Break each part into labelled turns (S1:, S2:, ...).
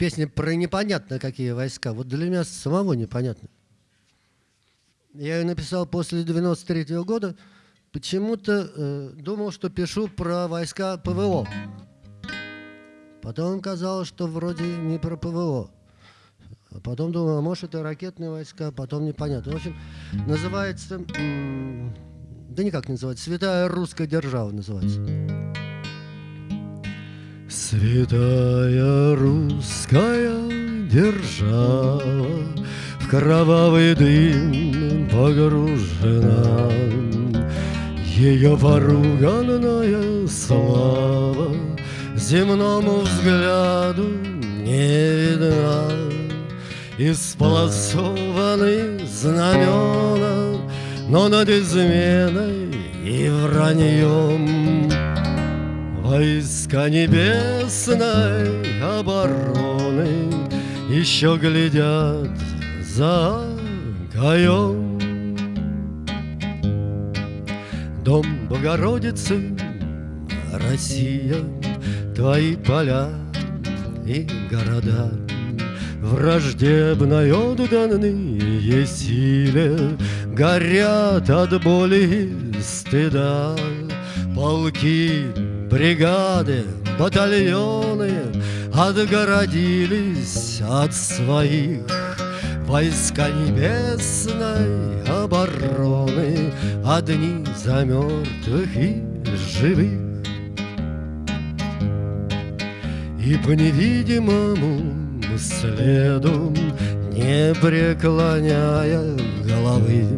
S1: песня про непонятно какие войска. Вот для меня самого непонятно. Я ее написал после 93 -го года. Почему-то э, думал, что пишу про войска ПВО. Потом казалось, что вроде не про ПВО. А потом думал, а может это ракетные войска, потом непонятно. В общем, называется... Да никак не называется. Святая русская держава называется. Святая русская держава В кровавый дым погружена. Ее поруганная слава Земному взгляду не видна. Исполосованы знамена Но над изменой и враньем Войска небесной обороны Еще глядят за гаем Дом Богородицы, Россия, Твои поля и города. Враждебной отданные силе Горят от боли и стыда. Полки Бригады, батальоны Отгородились от своих. Войска небесной обороны Одни за мертвых и живых. И по невидимому следу Не преклоняя головы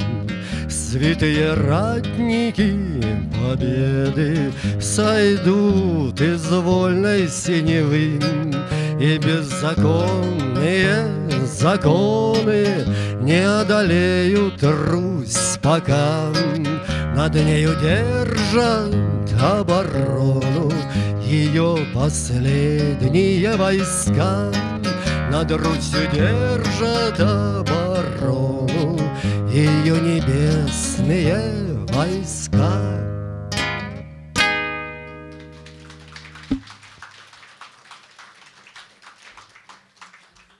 S1: Святые ратники победы Сойдут из вольной синевы И беззаконные законы Не одолеют Русь пока. Над нею держат оборону Ее последние войска. Над Русью держат оборону ее небесные войска.